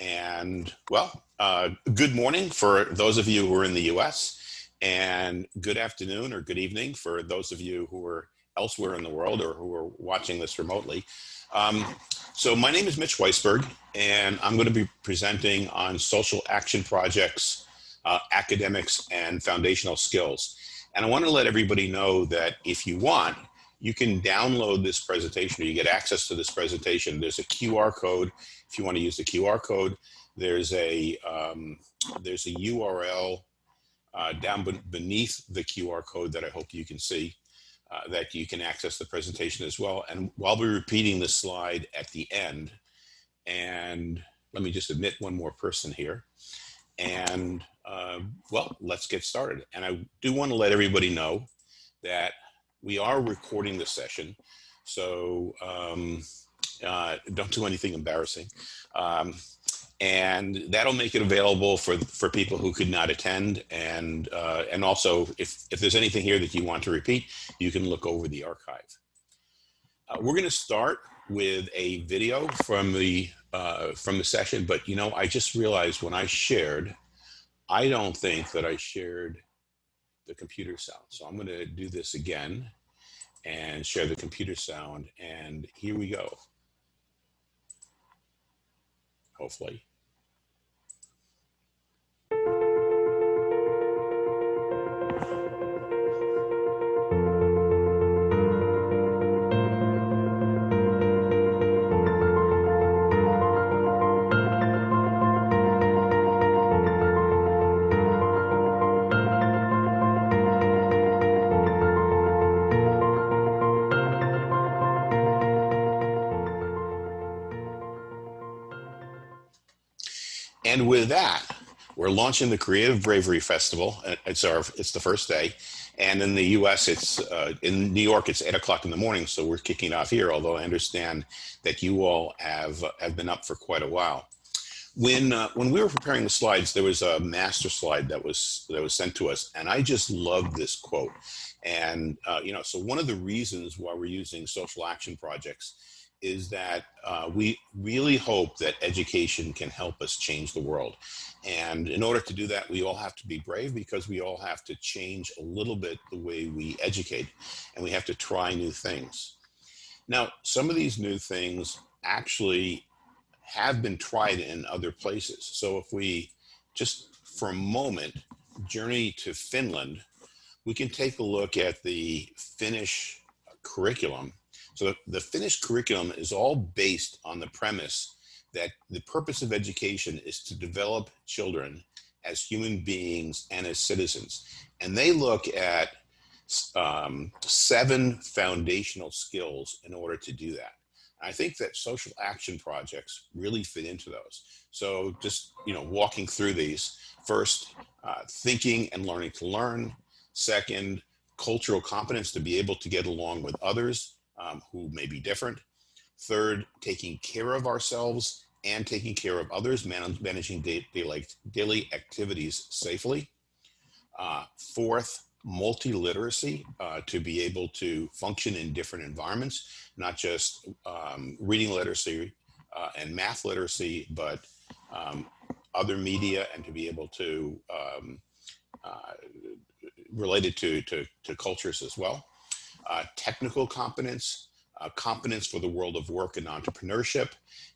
And well, uh, good morning for those of you who are in the US and good afternoon or good evening for those of you who are elsewhere in the world or who are watching this remotely. Um, so my name is Mitch Weisburgh and I'm going to be presenting on social action projects, uh, academics and foundational skills. And I want to let everybody know that if you want, you can download this presentation or you get access to this presentation. There's a QR code if you want to use the QR code. There's a, um, there's a URL uh, down beneath the QR code that I hope you can see uh, that you can access the presentation as well. And while we're repeating the slide at the end, and let me just admit one more person here. And uh, well, let's get started. And I do want to let everybody know that we are recording the session, so um, uh, don't do anything embarrassing. Um, and that'll make it available for for people who could not attend. And uh, and also, if if there's anything here that you want to repeat, you can look over the archive. Uh, we're going to start with a video from the uh, from the session, but you know, I just realized when I shared, I don't think that I shared the computer sound. So I'm going to do this again and share the computer sound. And here we go. Hopefully. That, we're launching the Creative Bravery Festival. It's our it's the first day, and in the U.S. it's uh, in New York it's eight o'clock in the morning, so we're kicking off here. Although I understand that you all have have been up for quite a while. When uh, when we were preparing the slides, there was a master slide that was that was sent to us, and I just loved this quote. And uh, you know, so one of the reasons why we're using social action projects is that uh, we really hope that education can help us change the world. And in order to do that, we all have to be brave because we all have to change a little bit the way we educate and we have to try new things. Now, some of these new things actually have been tried in other places. So if we just for a moment journey to Finland, we can take a look at the Finnish curriculum so the Finnish curriculum is all based on the premise that the purpose of education is to develop children as human beings and as citizens. And they look at um, seven foundational skills in order to do that. I think that social action projects really fit into those. So just, you know, walking through these, first, uh, thinking and learning to learn. Second, cultural competence to be able to get along with others um, who may be different. Third, taking care of ourselves and taking care of others, man managing daily, daily activities safely. Uh, fourth, multi-literacy uh, to be able to function in different environments, not just um, reading literacy uh, and math literacy, but um, other media and to be able to um, uh, related to, to, to cultures as well uh, technical competence, uh, competence for the world of work and entrepreneurship,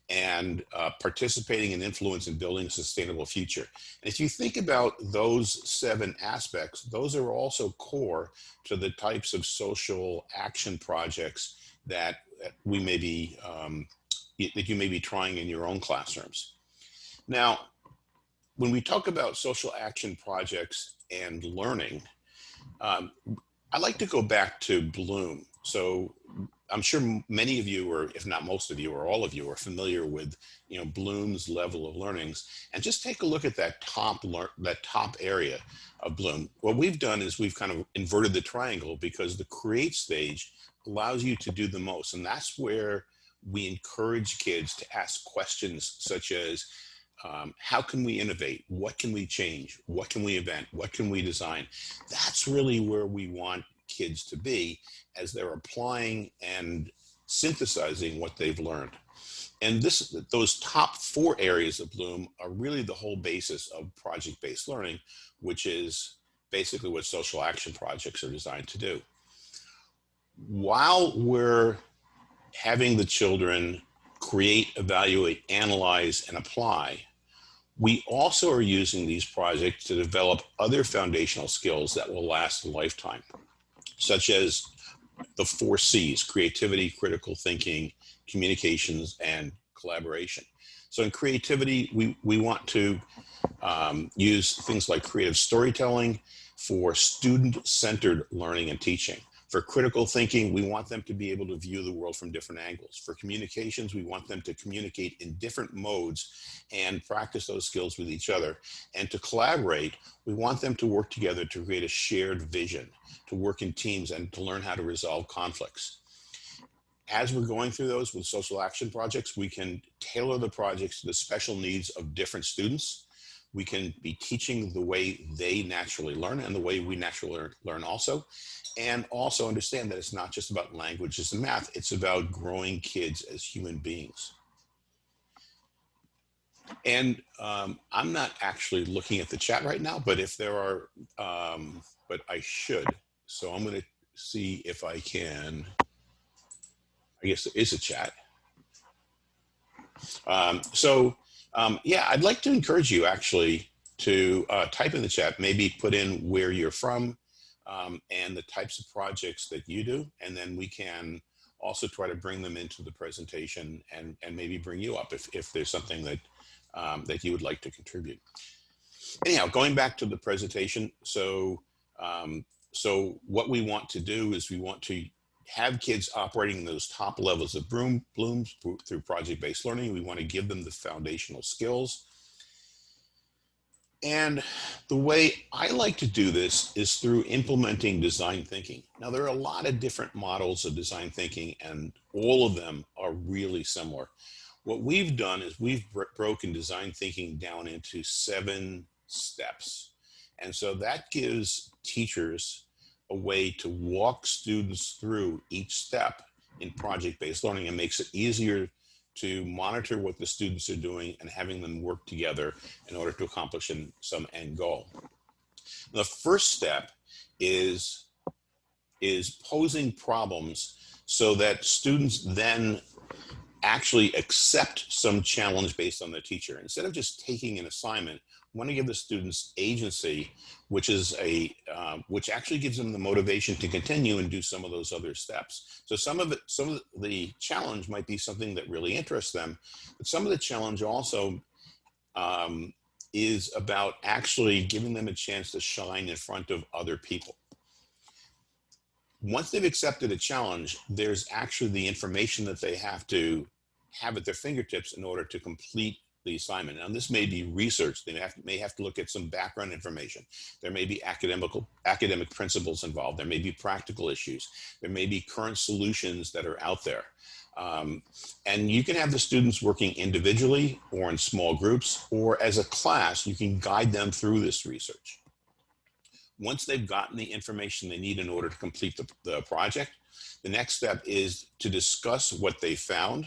and uh, participating and influence in building a sustainable future. And if you think about those seven aspects, those are also core to the types of social action projects that we may be, um, that you may be trying in your own classrooms. Now, when we talk about social action projects and learning, um, I like to go back to Bloom. So I'm sure many of you, or if not most of you, or all of you, are familiar with you know Bloom's level of learnings, and just take a look at that top that top area of Bloom. What we've done is we've kind of inverted the triangle because the create stage allows you to do the most, and that's where we encourage kids to ask questions such as, um, how can we innovate? What can we change? What can we invent? What can we design? That's really where we want kids to be as they're applying and synthesizing what they've learned. and this, those top four areas of Bloom are really the whole basis of project-based learning, which is basically what social action projects are designed to do. While we're having the children create, evaluate, analyze, and apply, we also are using these projects to develop other foundational skills that will last a lifetime, such as the four C's, creativity, critical thinking, communications, and collaboration. So in creativity, we, we want to um, use things like creative storytelling for student-centered learning and teaching. For critical thinking, we want them to be able to view the world from different angles. For communications, we want them to communicate in different modes and practice those skills with each other. And to collaborate, we want them to work together to create a shared vision, to work in teams and to learn how to resolve conflicts. As we're going through those with social action projects, we can tailor the projects to the special needs of different students we can be teaching the way they naturally learn and the way we naturally learn also. And also understand that it's not just about languages and math, it's about growing kids as human beings. And um, I'm not actually looking at the chat right now, but if there are, um, but I should. So I'm gonna see if I can, I guess there is a chat. Um, so um, yeah, I'd like to encourage you actually to uh, type in the chat, maybe put in where you're from um, and the types of projects that you do, and then we can also try to bring them into the presentation and, and maybe bring you up if, if there's something that, um, that you would like to contribute. Anyhow, going back to the presentation, so, um, so what we want to do is we want to have kids operating those top levels of Bloom, Blooms through project-based learning. We want to give them the foundational skills. And the way I like to do this is through implementing design thinking. Now, there are a lot of different models of design thinking, and all of them are really similar. What we've done is we've broken design thinking down into seven steps. And so that gives teachers a way to walk students through each step in project-based learning and makes it easier to monitor what the students are doing and having them work together in order to accomplish some end goal. The first step is, is posing problems so that students then actually accept some challenge based on the teacher. Instead of just taking an assignment, want to give the students agency, which is a, uh, which actually gives them the motivation to continue and do some of those other steps. So some of it, some of the challenge might be something that really interests them, but some of the challenge also um, is about actually giving them a chance to shine in front of other people. Once they've accepted a challenge, there's actually the information that they have to have at their fingertips in order to complete the assignment. Now, this may be research. They may have, may have to look at some background information. There may be academical, academic principles involved. There may be practical issues. There may be current solutions that are out there. Um, and you can have the students working individually or in small groups, or as a class, you can guide them through this research. Once they've gotten the information they need in order to complete the, the project, the next step is to discuss what they found,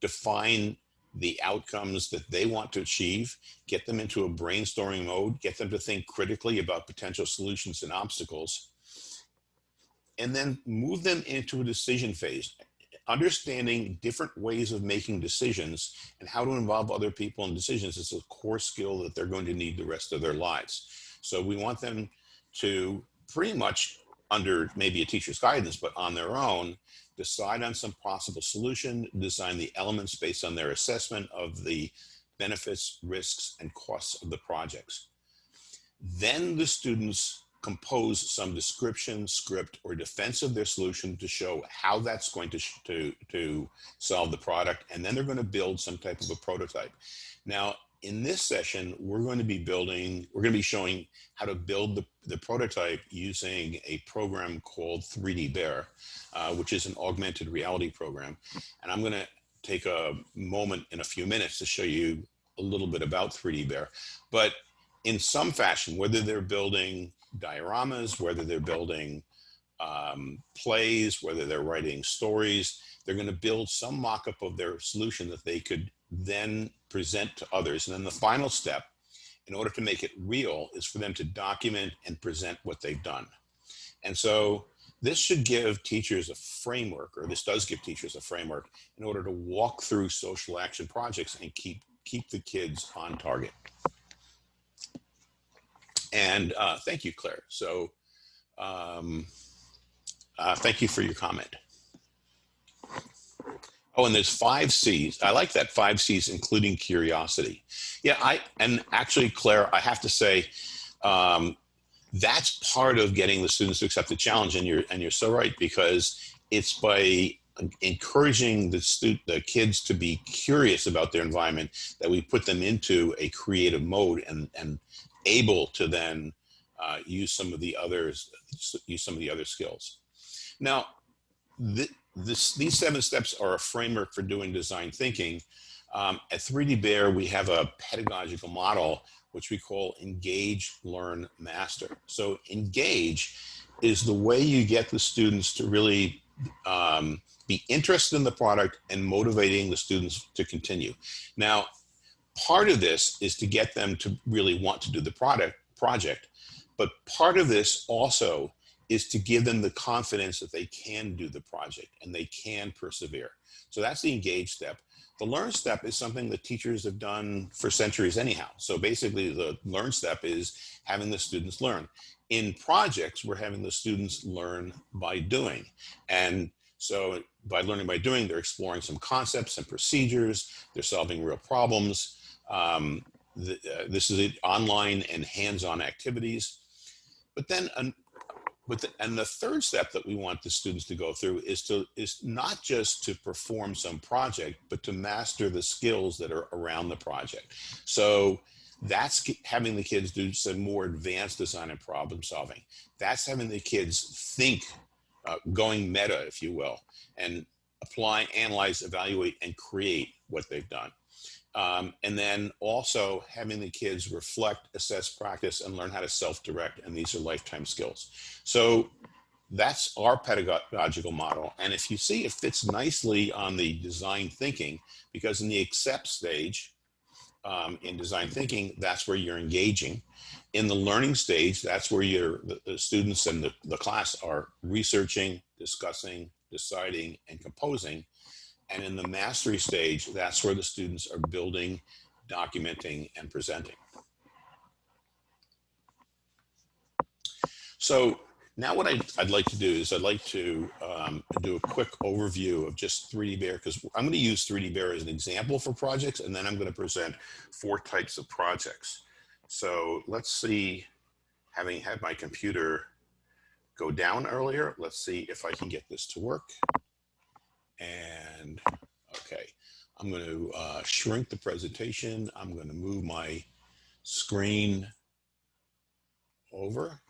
define the outcomes that they want to achieve, get them into a brainstorming mode, get them to think critically about potential solutions and obstacles, and then move them into a decision phase. Understanding different ways of making decisions and how to involve other people in decisions is a core skill that they're going to need the rest of their lives. So we want them to pretty much under maybe a teacher's guidance, but on their own, decide on some possible solution, design the elements based on their assessment of the benefits, risks, and costs of the projects. Then the students compose some description, script, or defense of their solution to show how that's going to, to, to solve the product. And then they're going to build some type of a prototype. Now, in this session, we're going to be building, we're going to be showing how to build the, the prototype using a program called 3D Bear, uh, which is an augmented reality program. And I'm going to take a moment in a few minutes to show you a little bit about 3D Bear. But in some fashion, whether they're building dioramas, whether they're building um, plays, whether they're writing stories, they're going to build some mock-up of their solution that they could then present to others. And then the final step, in order to make it real, is for them to document and present what they've done. And so this should give teachers a framework, or this does give teachers a framework in order to walk through social action projects and keep, keep the kids on target. And uh, thank you, Claire. So um, uh, thank you for your comment. Oh, and there's five C's. I like that five C's, including curiosity. Yeah, I and actually, Claire, I have to say, um, that's part of getting the students to accept the challenge. And you're and you're so right because it's by encouraging the student, the kids to be curious about their environment that we put them into a creative mode and and able to then uh, use some of the others, use some of the other skills. Now, th this, these seven steps are a framework for doing design thinking. Um, at 3D Bear, we have a pedagogical model which we call engage, learn, master. So engage is the way you get the students to really um, be interested in the product and motivating the students to continue. Now, part of this is to get them to really want to do the product project, but part of this also is to give them the confidence that they can do the project and they can persevere. So that's the engage step. The learn step is something that teachers have done for centuries anyhow. So basically the learn step is having the students learn. In projects, we're having the students learn by doing. And so by learning by doing, they're exploring some concepts and procedures, they're solving real problems. Um, the, uh, this is online and hands-on activities. But then an, but the, and the third step that we want the students to go through is to is not just to perform some project, but to master the skills that are around the project. So that's having the kids do some more advanced design and problem solving. That's having the kids think, uh, going meta, if you will, and apply, analyze, evaluate, and create what they've done. Um, and then also having the kids reflect, assess, practice, and learn how to self-direct. And these are lifetime skills. So that's our pedagogical model. And if you see, it fits nicely on the design thinking, because in the accept stage, um, in design thinking, that's where you're engaging. In the learning stage, that's where you're, the, the students and the, the class are researching, discussing, deciding, and composing. And in the mastery stage, that's where the students are building, documenting, and presenting. So now what I'd, I'd like to do is I'd like to um, do a quick overview of just 3D Bear because I'm going to use 3D Bear as an example for projects and then I'm going to present four types of projects. So let's see, having had my computer go down earlier, let's see if I can get this to work. And okay, I'm going to uh, shrink the presentation. I'm going to move my screen over.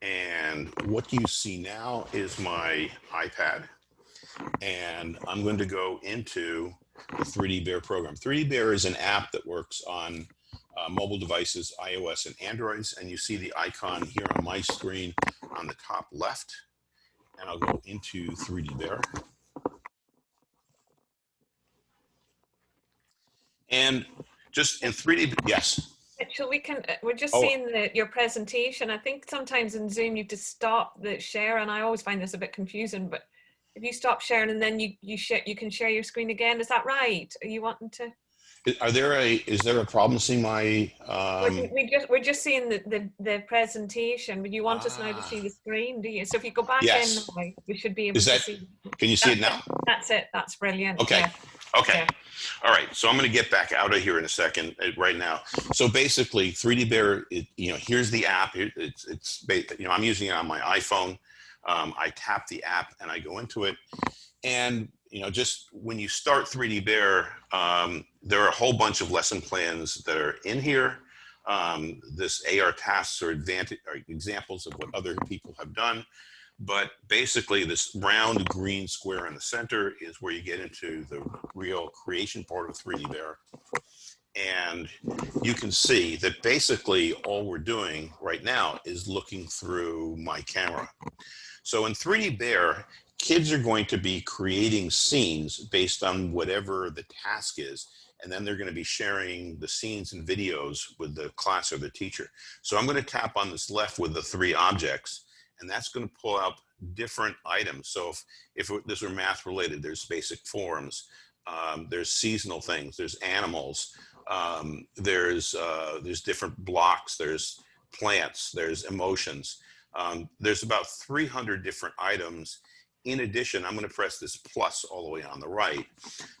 And what you see now is my iPad. And I'm going to go into the 3D Bear program. 3D Bear is an app that works on uh, mobile devices, iOS and Androids. And you see the icon here on my screen on the top left. And I'll go into 3D Bear. And just in 3D, yes. So we can, uh, we're just Oh. seeing the, your presentation. I think sometimes in Zoom you have to stop the share and I always find this a bit confusing, but if you stop sharing and then you, you share, you can share your screen again. Is that right? Are you wanting to? Are there a, is there a problem seeing my, We're um, we just, we're just seeing the, the, the presentation, but you want us now to Ah. see the screen, do you? So if you go back in, Yes. now, we should be able Is to that- see. can you see it now? That's it. That's brilliant. Okay. yeah. Okay. Yeah. All right. So I'm going to get back out of here in a second uh, right now. So basically 3D Bear, it, you know, here's the app. It, it's, it's, you know, I'm using it on my iPhone. Um, I tap the app and I go into it. And, you know, just when you start 3D Bear, um, there are a whole bunch of lesson plans that are in here. Um, this AR tasks are, advantage, are examples of what other people have done. But basically this round green square in the center is where you get into the real creation part of 3D Bear. And you can see that basically all we're doing right now is looking through my camera. So in 3D Bear, kids are going to be creating scenes based on whatever the task is. And then they're going to be sharing the scenes and videos with the class or the teacher. So I'm going to tap on this left with the three objects, and that's going to pull up different items. So if, if this were math related, there's basic forms, um, there's seasonal things, there's animals, um, there's, uh, there's different blocks, there's plants, there's emotions. Um, there's about 300 different items. In addition, I'm going to press this plus all the way on the right.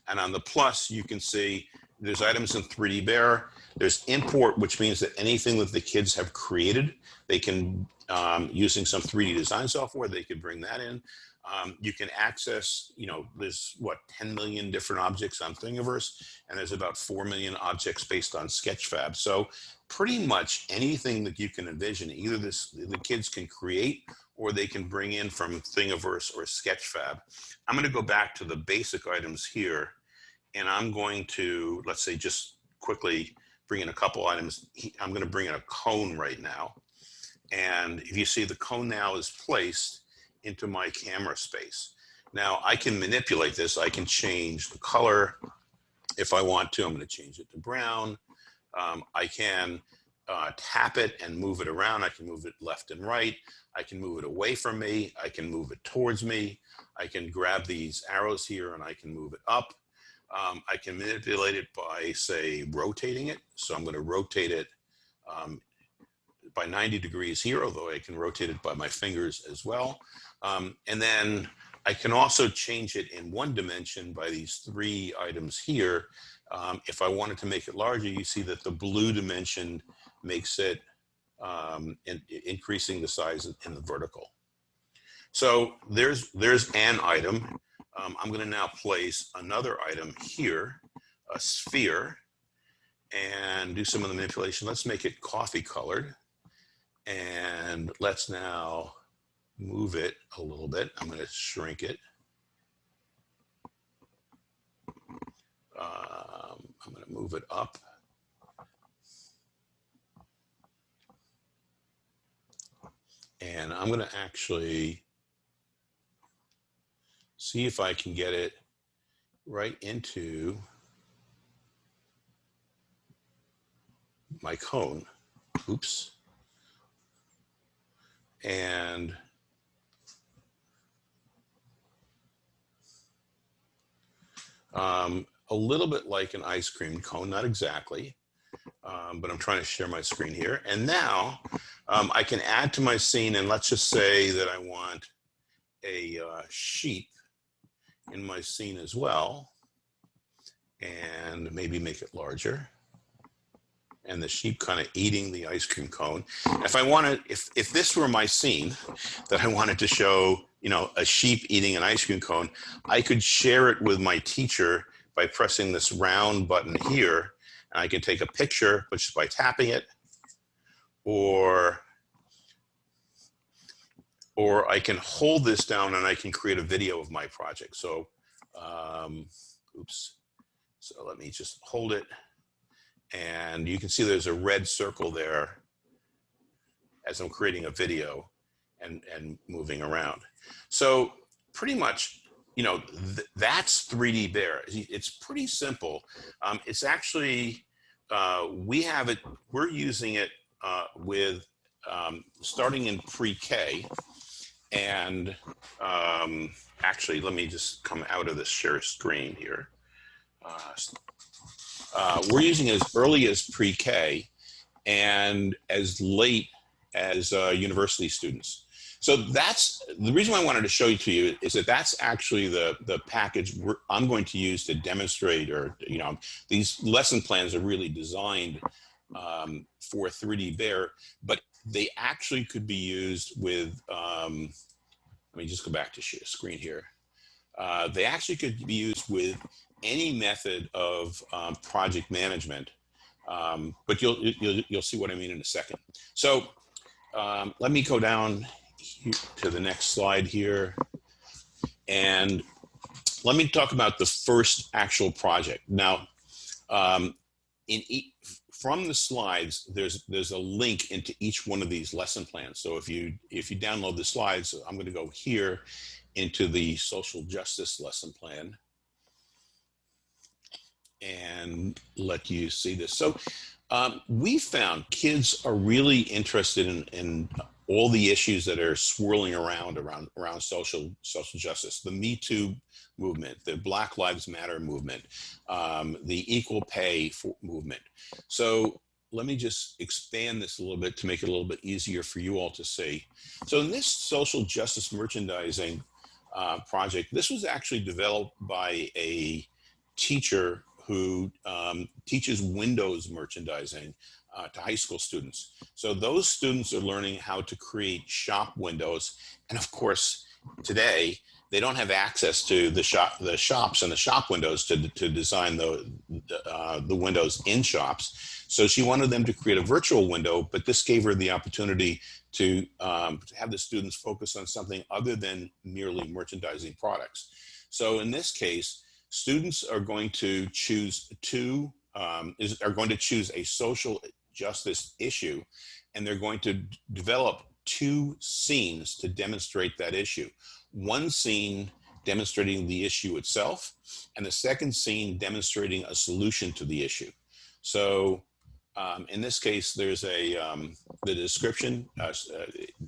And on the plus, you can see there's items in 3D Bear. There's import, which means that anything that the kids have created, they can, um, using some 3D design software, they could bring that in. Um, you can access, you know, there's what, 10 million different objects on Thingiverse, and there's about 4 million objects based on Sketchfab. So pretty much anything that you can envision, either this, the kids can create or they can bring in from Thingiverse or Sketchfab. I'm going to go back to the basic items here, and I'm going to, let's say, just quickly bring in a couple items. I'm going to bring in a cone right now. And if you see the cone now is placed into my camera space. Now I can manipulate this. I can change the color if I want to. I'm going to change it to brown. Um, I can uh, tap it and move it around. I can move it left and right. I can move it away from me. I can move it towards me. I can grab these arrows here and I can move it up. Um, I can manipulate it by, say, rotating it. So I'm going to rotate it um, by 90 degrees here, although I can rotate it by my fingers as well. Um, and then I can also change it in one dimension by these three items here. Um, if I wanted to make it larger, you see that the blue dimension makes it um, in, increasing the size in the vertical. So there's, there's an item. Um, I'm gonna now place another item here, a sphere, and do some of the manipulation. Let's make it coffee colored. And let's now move it a little bit. I'm gonna shrink it. Um, I'm gonna move it up. And I'm gonna actually see if I can get it right into my cone. Oops. And um, a little bit like an ice cream cone, not exactly, um, but I'm trying to share my screen here. And now um, I can add to my scene, and let's just say that I want a uh, sheep in my scene as well, and maybe make it larger. And the sheep kind of eating the ice cream cone. If I wanted, if if this were my scene that I wanted to show, you know, a sheep eating an ice cream cone, I could share it with my teacher by pressing this round button here. And I can take a picture, which is by tapping it, or or I can hold this down and I can create a video of my project. So, um, oops. So let me just hold it. And you can see there's a red circle there as I'm creating a video and, and moving around. So pretty much, you know, th that's 3D Bear. It's pretty simple. Um, it's actually, uh, we have it, we're using it uh, with um, starting in pre-K and um, actually, let me just come out of this share screen here. Uh, uh, we're using as early as pre-K and as late as uh, university students. So that's the reason why I wanted to show you to you is that that's actually the the package I'm going to use to demonstrate or you know these lesson plans are really designed um, for 3D Bear, but they actually could be used with, um, let me just go back to screen here. Uh, they actually could be used with any method of um, project management, um, but you'll, you'll, you'll see what I mean in a second. So um, let me go down to the next slide here. And let me talk about the first actual project. Now, um, in e from the slides, there's there's a link into each one of these lesson plans. So if you if you download the slides, I'm going to go here into the social justice lesson plan and let you see this. So um, we found kids are really interested in, in all the issues that are swirling around around around social social justice. The me too movement the black lives matter movement um, the equal pay movement. So let me just expand this a little bit to make it a little bit easier for you all to see. So in this social justice merchandising uh, project this was actually developed by a teacher who um, teaches windows merchandising uh, to high school students. So those students are learning how to create shop windows. And of course, today, they don't have access to the shop, the shops and the shop windows to, to design the, uh, the windows in shops. So she wanted them to create a virtual window, but this gave her the opportunity to, um, to have the students focus on something other than merely merchandising products. So in this case, students are going to choose two, um, is, are going to choose a social justice issue, and they're going to develop two scenes to demonstrate that issue. One scene demonstrating the issue itself, and the second scene demonstrating a solution to the issue. So um, in this case, there's a um, the description. Uh, uh,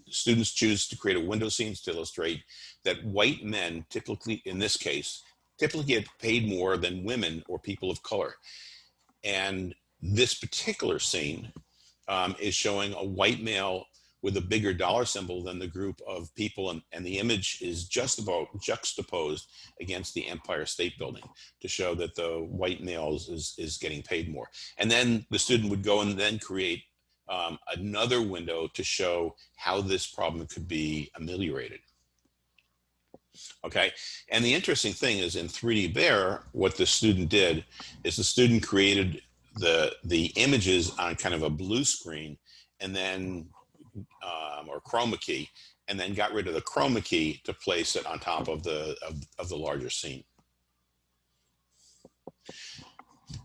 students choose to create a window scene to illustrate that white men typically, in this case, typically get paid more than women or people of color. And this particular scene um, is showing a white male with a bigger dollar symbol than the group of people and, and the image is just about juxtaposed against the Empire State Building to show that the white male is, is getting paid more. And then the student would go and then create um, another window to show how this problem could be ameliorated. Okay, and the interesting thing is in 3D Bear, what the student did is the student created the the images on kind of a blue screen and then um, or chroma key and then got rid of the chroma key to place it on top of the of, of the larger scene.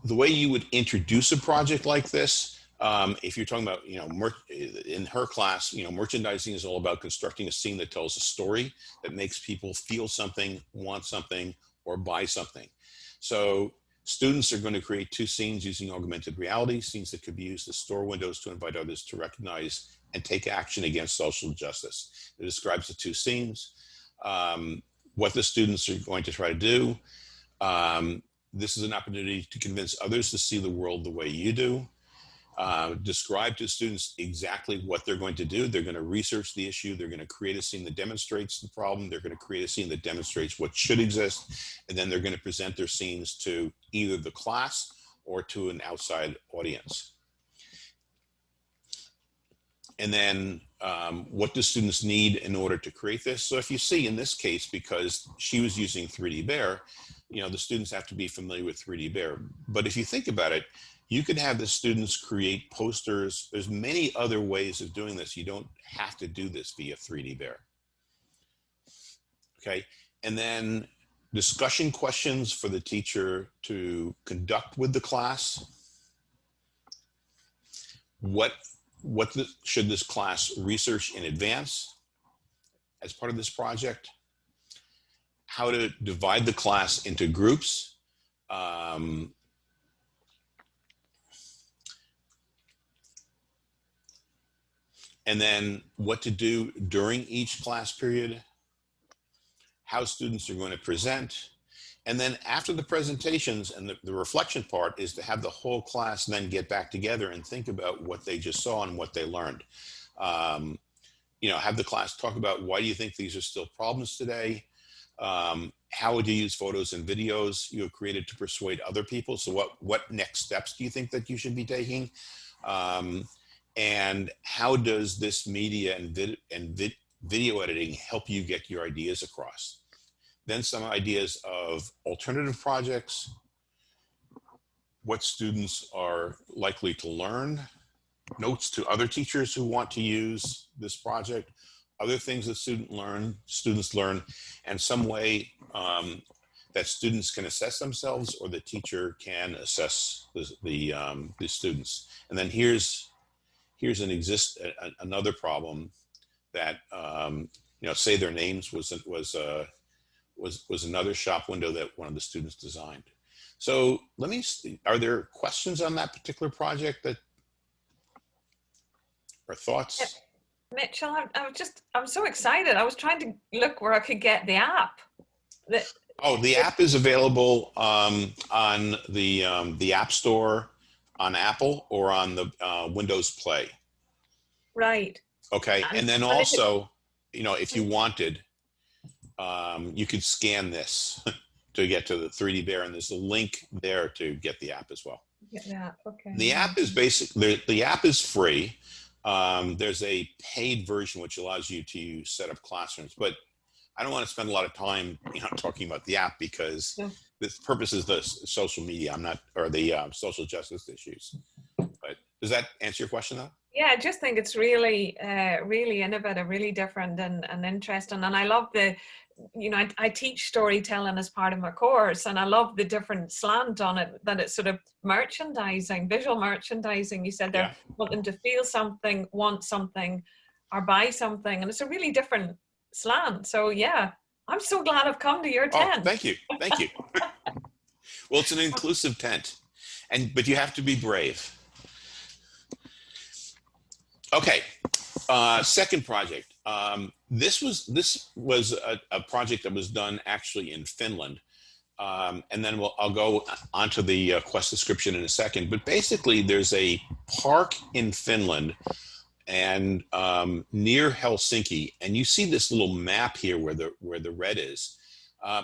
The way you would introduce a project like this um, if you're talking about, you know, in her class, you know, merchandising is all about constructing a scene that tells a story that makes people feel something, want something, or buy something. So Students are going to create two scenes using augmented reality, scenes that could be used as store windows to invite others to recognize and take action against social justice. It describes the two scenes, um, what the students are going to try to do. Um, this is an opportunity to convince others to see the world the way you do. Uh, describe to students exactly what they're going to do. They're going to research the issue. They're going to create a scene that demonstrates the problem. They're going to create a scene that demonstrates what should exist. And then they're going to present their scenes to either the class or to an outside audience. And then um, what do students need in order to create this? So if you see in this case, because she was using 3D Bear, you know, the students have to be familiar with 3D Bear. But if you think about it, you can have the students create posters. There's many other ways of doing this. You don't have to do this via 3D Bear. Okay, and then discussion questions for the teacher to conduct with the class. What, what the, should this class research in advance as part of this project? How to divide the class into groups. Um, and then what to do during each class period, how students are going to present, and then after the presentations and the, the, reflection part is to have the whole class then get back together and think about what they just saw and what they learned. Um, you know, have the class talk about why do you think these are still problems today? Um, how would you use photos and videos you have created to persuade other people? So what, what next steps do you think that you should be taking? Um, and how does this media and, vid and vid video editing help you get your ideas across? Then some ideas of alternative projects, what students are likely to learn, notes to other teachers who want to use this project, other things that student learn, students learn, and some way um, that students can assess themselves or the teacher can assess the, the, um, the students. And then here's, here's an exist, a- another problem that, um, you know, say their names was, was, uh, was, was another shop window that one of the students designed. So let me, are there questions on that particular project that, or thoughts? Yeah. Mitchell, I, I was just, I'm so excited. I was trying to look where I could get the app. The, Oh, the app is available um, on the um, the App Store on Apple or on the uh, Windows Play. right. Okay, and then And is it- also, you know, if you wanted, um, you could scan this to get to the 3D Bear, and there's a link there to get the app as well. Get the. Okay. The app is basic. The, the app is free. Um, there's a paid version which allows you to set up classrooms, but I don't want to spend a lot of time, you know, talking about the app because The purpose is the social media. I'm not, or the um, social justice issues. But does that answer your question though? Yeah, I just think it's really, uh, really innovative, really different and, and interesting. And I love the, you know, I, I teach storytelling as part of my course, and I love the different slant on it that it's sort of merchandising, visual merchandising. You said they're Yeah. wanting to feel something, want something, or buy something, and it's a really different slant. So yeah, I'm so glad I've come to your Oh, tent. thank you. Thank you. well, it's an inclusive tent, and but you have to be brave. Okay, uh, second project. Um, this was this was a, a project that was done actually in Finland, um, and then we'll, I'll go onto the uh, quest description in a second. But basically, there's a park in Finland and um, near Helsinki, and you see this little map here where the where the red is. Uh,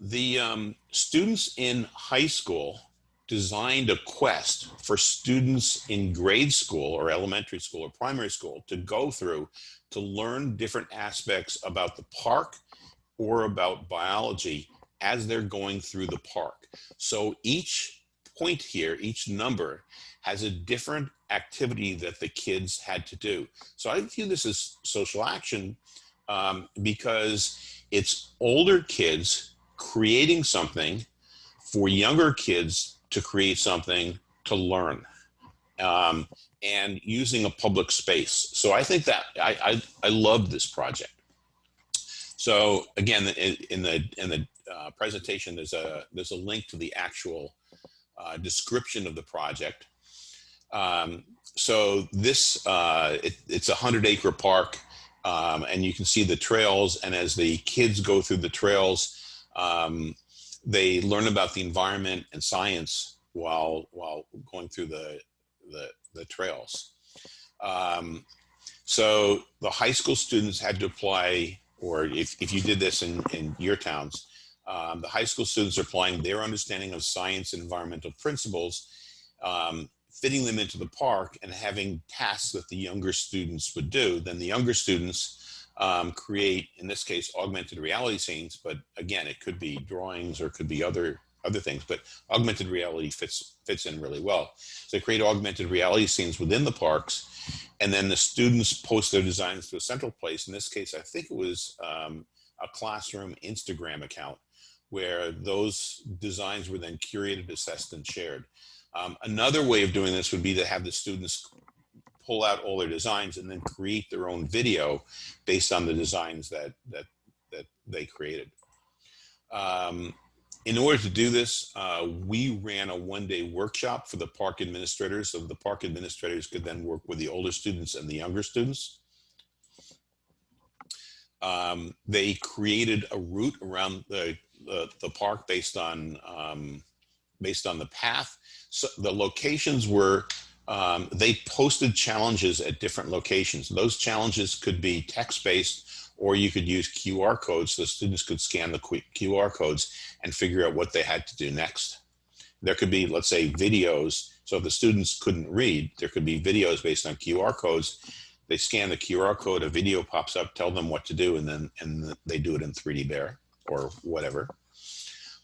the um, students in high school designed a quest for students in grade school or elementary school or primary school to go through to learn different aspects about the park or about biology as they're going through the park. So each point here, each number has a different activity that the kids had to do. So I view this as social action um, because it's older kids creating something for younger kids to create something to learn um, and using a public space. So I think that I, I, I love this project. So again, in, the in the uh, presentation, there's a there's a link to the actual uh, description of the project. Um, so this uh, it, it's a hundred acre park, um, and you can see the trails. And as the kids go through the trails, um, they learn about the environment and science while while going through the the, the trails. Um, so the high school students had to apply, or if, if you did this in, in your towns, um, the high school students are applying their understanding of science and environmental principles, um, fitting them into the park and having tasks that the younger students would do. Then the younger students um, create, in this case, augmented reality scenes. But again, it could be drawings or could be other other things. But augmented reality fits fits in really well. So they create augmented reality scenes within the parks, and then the students post their designs to a central place. In this case, I think it was um, a classroom Instagram account where those designs were then curated, assessed, and shared. Um, another way of doing this would be to have the students pull out all their designs and then create their own video based on the designs that that that they created. Um, in order to do this, uh, we ran a one-day workshop for the park administrators, so the park administrators could then work with the older students and the younger students. Um, they created a route around the the, the park based on um, based on the path. So the locations were um, they posted challenges at different locations. Those challenges could be text-based, or you could use QR codes so students could scan the QR codes and figure out what they had to do next. There could be, let's say, videos. So if the students couldn't read, there could be videos based on QR codes. They scan the QR code, a video pops up, tell them what to do, and then and they do it in 3D Bear or whatever.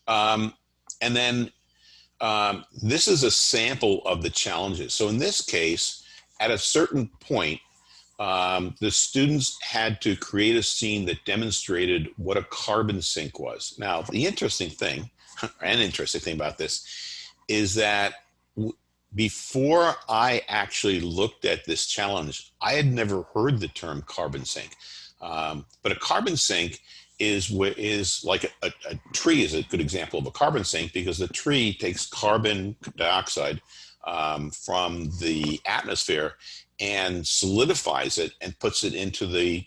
Um, and then um, this is a sample of the challenges. So in this case, at a certain point, um, the students had to create a scene that demonstrated what a carbon sink was. Now, the interesting thing, an interesting thing about this, is that before I actually looked at this challenge, I had never heard the term carbon sink. Um, but a carbon sink is is like a, a, tree is a good example of a carbon sink because the tree takes carbon dioxide um, from the atmosphere and solidifies it and puts it into the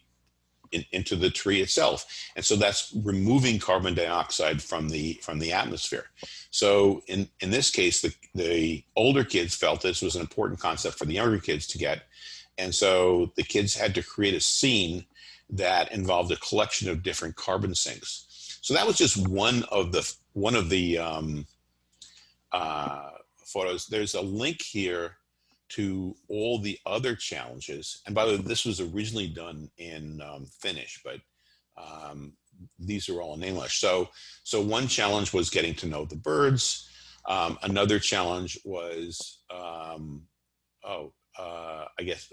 in, into the tree itself. And so that's removing carbon dioxide from the from the atmosphere. So in, in this case, the, the older kids felt this was an important concept for the younger kids to get. And so the kids had to create a scene that involved a collection of different carbon sinks. So that was just one of the one of the um, uh, photos. There's a link here to all the other challenges. And by the way, this was originally done in um, Finnish, but um, these are all in English. So, so one challenge was getting to know the birds. Um, another challenge was, um, oh, uh, I guess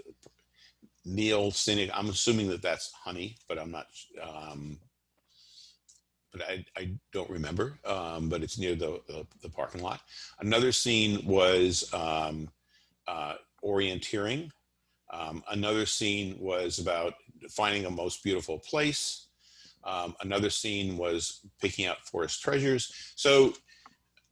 Neil Cynic. I'm assuming that that's honey, but I'm not. Um, but I, I don't remember. Um, but it's near the, the, the parking lot. Another scene was um, uh, orienteering. Um, another scene was about finding a most beautiful place. Um, another scene was picking out forest treasures. So,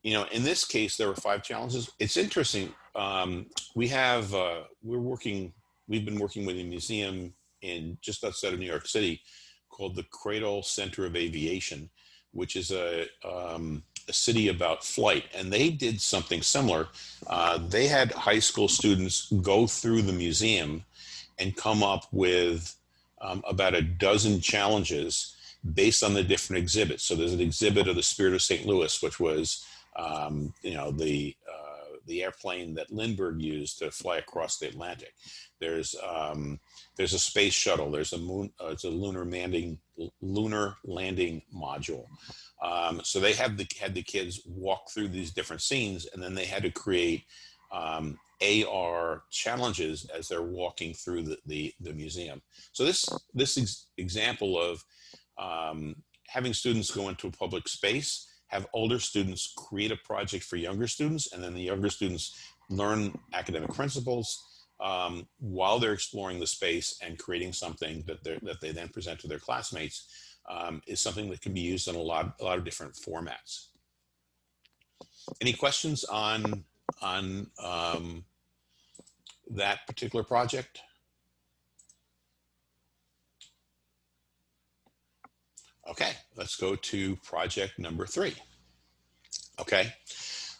you know, in this case, there were five challenges. It's interesting. Um, we have, uh, we're working, we've been working with a museum in just outside of New York City called the Cradle Center of Aviation, which is a, um, a city about flight, and they did something similar. Uh, they had high school students go through the museum and come up with um, about a dozen challenges based on the different exhibits. So there's an exhibit of the Spirit of St. Louis, which was, um, you know, the the airplane that Lindbergh used to fly across the Atlantic. There's um, there's a space shuttle. There's a moon. Uh, it's a lunar landing lunar landing module. Um, so they have the had the kids walk through these different scenes, and then they had to create um, AR challenges as they're walking through the, the, the museum. So this this ex example of um, having students go into a public space, have older students create a project for younger students, and then the younger students learn academic principles um, while they're exploring the space and creating something that, that they then present to their classmates um, is something that can be used in a lot, a lot of different formats. Any questions on, on um, that particular project? Okay, let's go to project number three. Okay,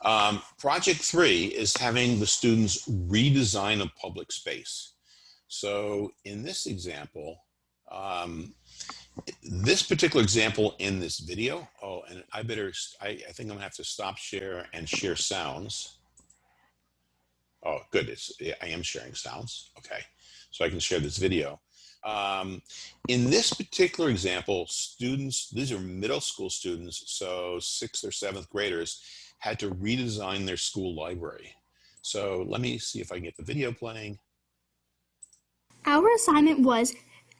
um, project three is having the students redesign a public space. So in this example, um, this particular example in this video, oh, and I better, I, I think I'm gonna have to stop share and share sounds. Oh, good, it's, I am sharing sounds, okay. So I can share this video. Um, in this particular example, students, these are middle school students, so sixth or seventh graders, had to redesign their school library. So let me see if I can get the video playing. Our assignment was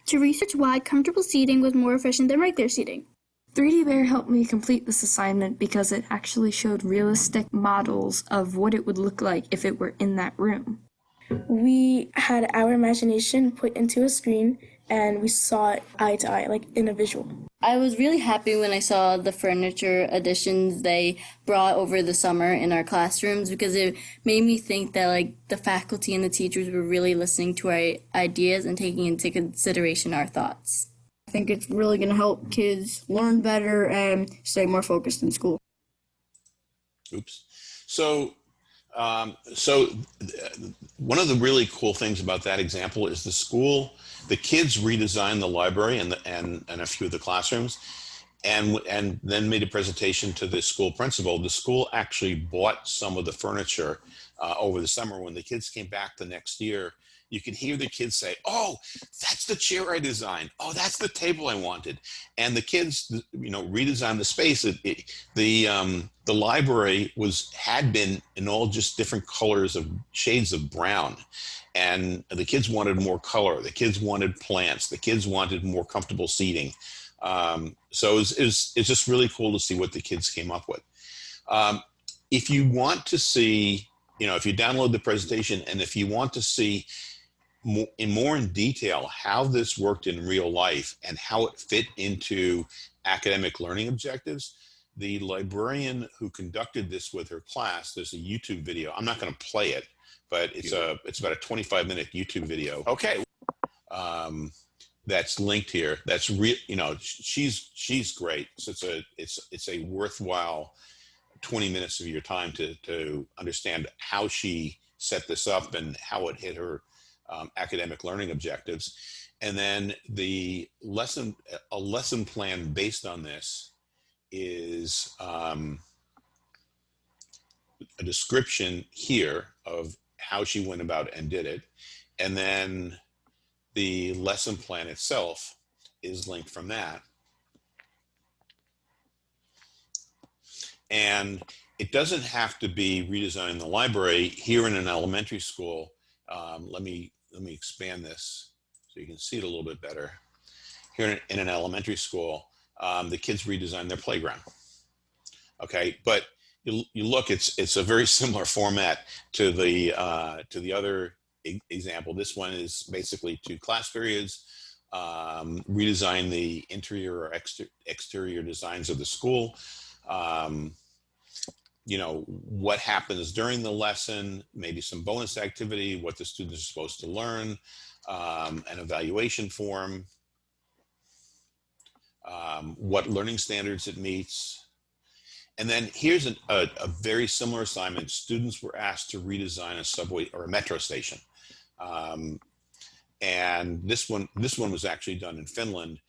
to research why comfortable seating was more efficient than regular seating. 3D Bear helped me complete this assignment because it actually showed realistic models of what it would look like if it were in that room. We had our imagination put into a screen and we saw it eye to eye, like in a visual. I was really happy when I saw the furniture additions they brought over the summer in our classrooms because it made me think that like the faculty and the teachers were really listening to our ideas and taking into consideration our thoughts. I think it's really going to help kids learn better and stay more focused in school. Oops. So um, so one of the really cool things about that example is the school, the kids redesigned the library and, the, and, and a few of the classrooms and, and then made a presentation to the school principal. The school actually bought some of the furniture uh, over the summer when the kids came back the next year you can hear the kids say, "Oh, that's the chair I designed. Oh, that's the table I wanted." And the kids, you know, redesigned the space. It, it, the um, the library was had been in all just different colors of shades of brown, and the kids wanted more color. The kids wanted plants. The kids wanted more comfortable seating. Um, so it's it it's just really cool to see what the kids came up with. Um, if you want to see, you know, if you download the presentation and if you want to see more, in more in detail how this worked in real life and how it fit into academic learning objectives, the librarian who conducted this with her class, there's a YouTube video. I'm not going to play it, but it's a it's about a 25 minute YouTube video. Okay. Um, that's linked here. That's real, you know, she's she's great. So it's a it's it's a worthwhile 20 minutes of your time to to understand how she set this up and how it hit her um, academic learning objectives. And then the lesson, a lesson plan based on this is um, a description here of how she went about and did it. And then the lesson plan itself is linked from that. And it doesn't have to be redesigning the library here in an elementary school. Um, let me let me expand this so you can see it a little bit better. Here in, in an elementary school, um, the kids redesign their playground. Okay, but you, you look, it's it's a very similar format to the uh, to the other e example. This one is basically two class periods, um, redesign the interior or exter exterior designs of the school. Um, you know, what happens during the lesson, maybe some bonus activity, what the students are supposed to learn, um, an evaluation form, um, what learning standards it meets. And then here's an, a, a, very similar assignment. Students were asked to redesign a subway or a metro station. Um, and this one, this one was actually done in Finland.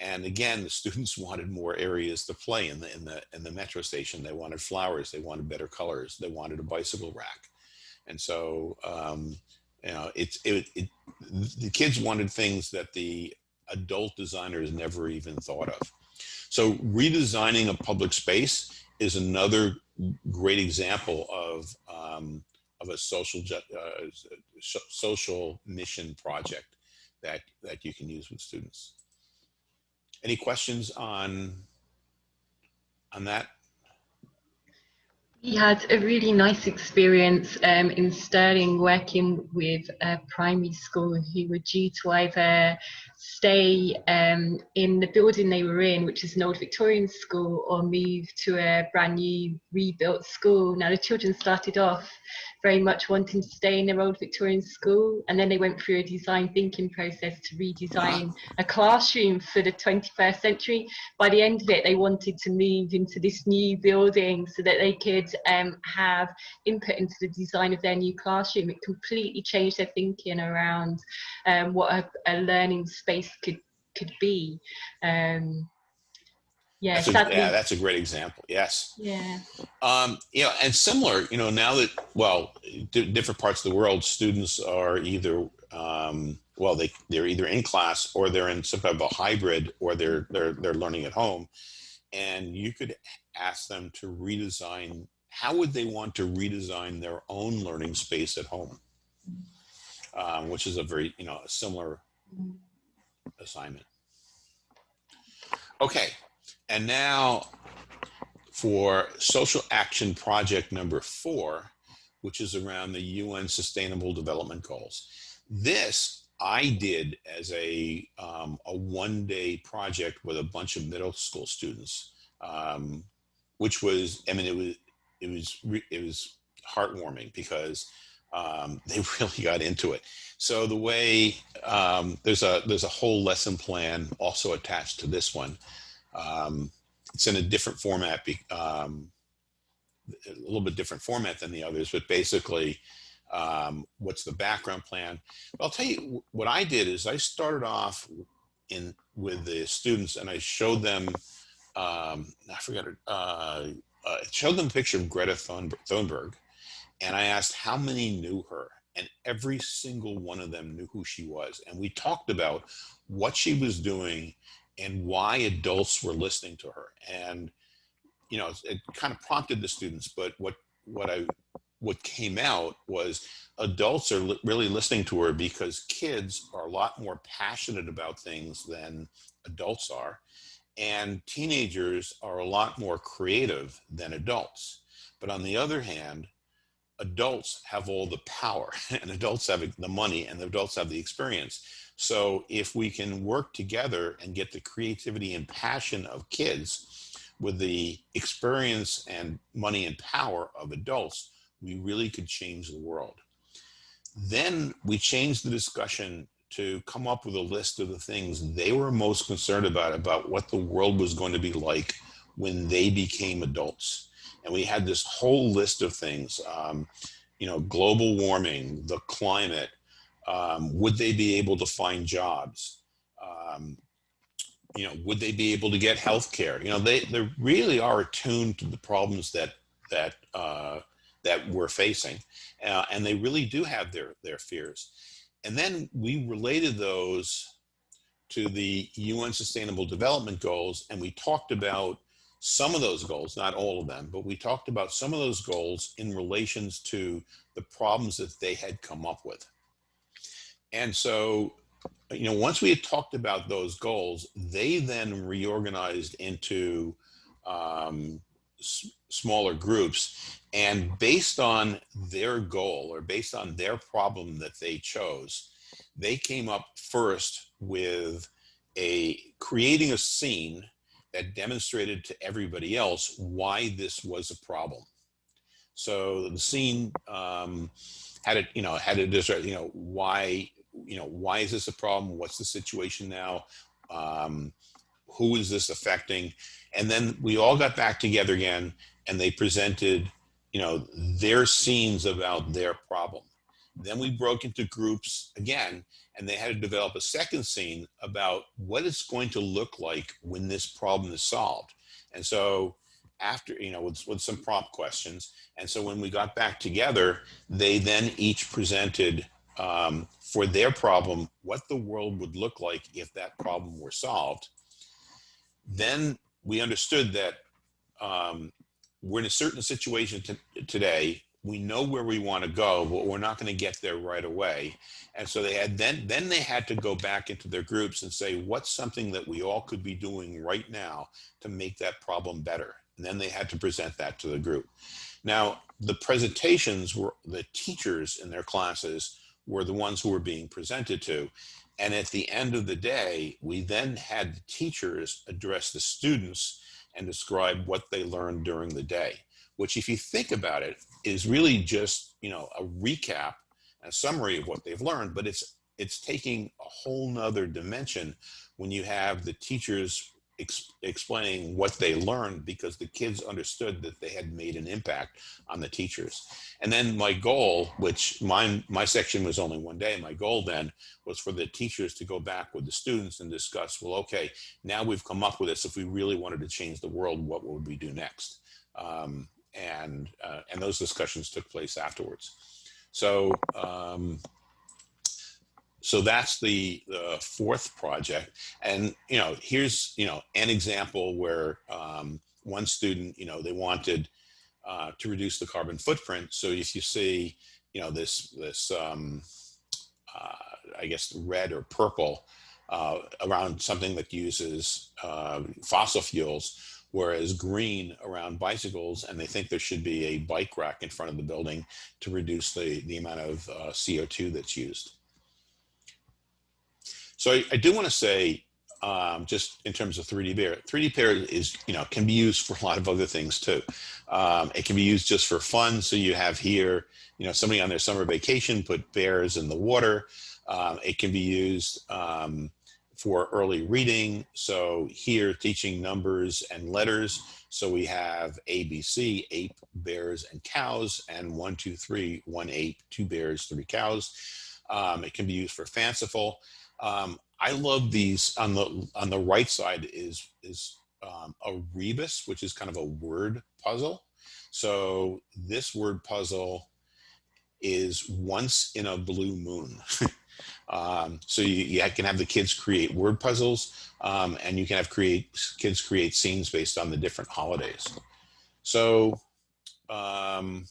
And again, the students wanted more areas to play in the in the in the metro station. They wanted flowers. They wanted better colors. They wanted a bicycle rack. And so, um, you know, it's it, it the kids wanted things that the adult designers never even thought of. So redesigning a public space is another great example of um, of a social uh, social mission project that that you can use with students. Any questions on on that? We had a really nice experience um, in Stirling working with a primary school who were due to either stay um, in the building they were in, which is an old Victorian school, or move to a brand new rebuilt school. Now, the children started off very much wanting to stay in their old Victorian school. And then they went through a design thinking process to redesign a classroom for the 21st century. By the end of it, they wanted to move into this new building so that they could um, have input into the design of their new classroom. It completely changed their thinking around um, what a, a, learning space could could be. Um, yeah, that's a, yeah, that's a great example. Yes. Yeah. Um, you know, and similar, you know, now that well, different parts of the world, students are either um, well, they they're either in class or they're in some type of a hybrid, or they're they're they're learning at home, and you could ask them to redesign. How would they want to redesign their own learning space at home? Um, which is a very you know a similar assignment. Okay, and now for social action project number four, which is around the UN Sustainable Development Goals. This I did as a, um, a one day project with a bunch of middle school students, um, which was, I mean, it was, it was, it was heartwarming because um, they really got into it. So the way um, there's a there's a whole lesson plan also attached to this one. Um, it's in a different format, um, a little bit different format than the others, but basically, um, what's the background plan? But I'll tell you what I did is I started off in with the students and I showed them, um, I forgot it, uh, uh, showed them a picture of Greta Thunberg, and I asked how many knew her. and every single one of them knew who she was. And we talked about what she was doing and why adults were listening to her. And you know, it kind of prompted the students, but what what I what came out was adults are li really listening to her because kids are a lot more passionate about things than adults are. And teenagers are a lot more creative than adults. But on the other hand, adults have all the power and adults have the money and the adults have the experience. So if we can work together and get the creativity and passion of kids with the experience and money and power of adults, we really could change the world. Then we changed the discussion to come up with a list of the things they were most concerned about, about what the world was going to be like when they became adults. And we had this whole list of things, um, you know, global warming, the climate, um, would they be able to find jobs? Um, you know, would they be able to get health care? You know, they, they really are attuned to the problems that, that, uh, that we're facing. Uh, and they really do have their, their fears. And then we related those to the UN Sustainable Development Goals, and we talked about some of those goals, not all of them, but we talked about some of those goals in relations to the problems that they had come up with. And so, you know, once we had talked about those goals, they then reorganized into um, smaller groups. And based on their goal or based on their problem that they chose, they came up first with a creating a scene that demonstrated to everybody else why this was a problem. So the scene um, had it, you know, had it, you know, why, you know, why is this a problem? What's the situation now? Um, who is this affecting? And then we all got back together again and they presented, you know, their scenes about their problem. Then we broke into groups again and they had to develop a second scene about what it's going to look like when this problem is solved. And so after, you know, with, with some prompt questions. And so when we got back together, they then each presented um, for their problem, what the world would look like if that problem were solved. Then we understood that um, we're in a certain situation today we know where we want to go, but we're not going to get there right away. And so they had then then they had to go back into their groups and say, what's something that we all could be doing right now to make that problem better? And then they had to present that to the group. Now, the presentations were the teachers in their classes were the ones who were being presented to. And at the end of the day, we then had the teachers address the students and describe what they learned during the day which if you think about it is really just you know a recap a summary of what they've learned but it's it's taking a whole nother dimension when you have the teachers ex explaining what they learned because the kids understood that they had made an impact on the teachers. And then my goal which mine my section was only one day my goal then was for the teachers to go back with the students and discuss well okay now we've come up with this. If we really wanted to change the world what would we do next? Um, and uh, and those discussions took place afterwards. So um, so that's the, the fourth project, and you know here's you know an example where um, one student you know they wanted uh, to reduce the carbon footprint. So if you see you know this this um, uh, I guess red or purple uh, around something that uses uh, fossil fuels whereas green around bicycles, and they think there should be a bike rack in front of the building to reduce the, the amount of uh, CO2 that's used. So I, I do want to say, um, just in terms of 3D Bear, 3D Bear is, you know, can be used for a lot of other things too. Um, it can be used just for fun. So you have here, you know, somebody on their summer vacation put bears in the water. Um, it can be used um, for early reading. So here teaching numbers and letters. So we have ABC, ape, bears, and cows, and one, two, three, one ape, two bears, three cows. Um, it can be used for fanciful. Um, I love these on the on the right side is is um, a rebus, which is kind of a word puzzle. So this word puzzle is once in a blue moon. um, so you, you can have the kids create word puzzles um, and you can have create kids create scenes based on the different holidays. So, um,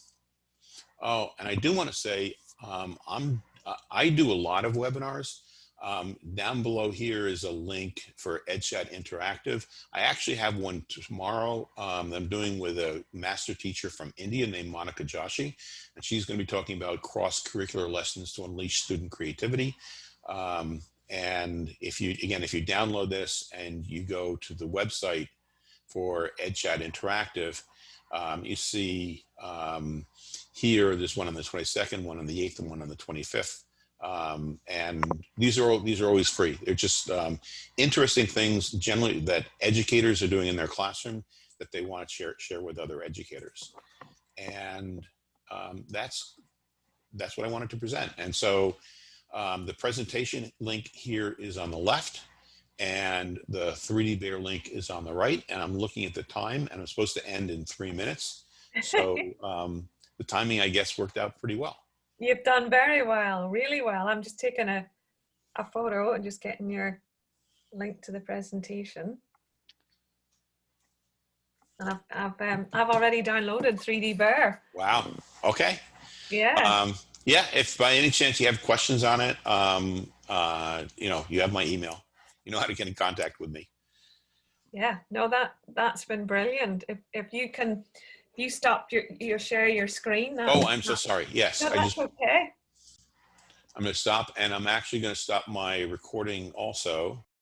oh, and I do want to say um, I'm I do a lot of webinars. Um, down below here is a link for EdChat Interactive. I actually have one tomorrow um, I'm doing with a master teacher from India named Monica Joshi, and she's going to be talking about cross-curricular lessons to unleash student creativity. Um, and if you, again, if you download this and you go to the website for EdChat Interactive, um, you see um, here, there's one on the 22nd, one on the 8th, and one on the 25th. Um, and these are these are always free. They're just um, interesting things generally that educators are doing in their classroom that they want to share share with other educators. And um, that's that's what I wanted to present. And so um, the presentation link here is on the left and the 3D Bear link is on the right. And I'm looking at the time and I'm supposed to end in three minutes. So um, the timing, I guess, worked out pretty well. You've done very well, really well. I'm just taking a, a photo and just getting your link to the presentation. And I've, I've, um, I've already downloaded 3D Bear. Wow. Okay. Yeah. Um, yeah. If by any chance you have questions on it, um, uh, you know, you have my email. You know how to get in contact with me. Yeah, no, that that's been brilliant. If if you can, you stop your your share your screen. That, Oh, I'm so sorry. Yes, No, I that's just okay. I'm going to stop, and I'm actually going to stop my recording also.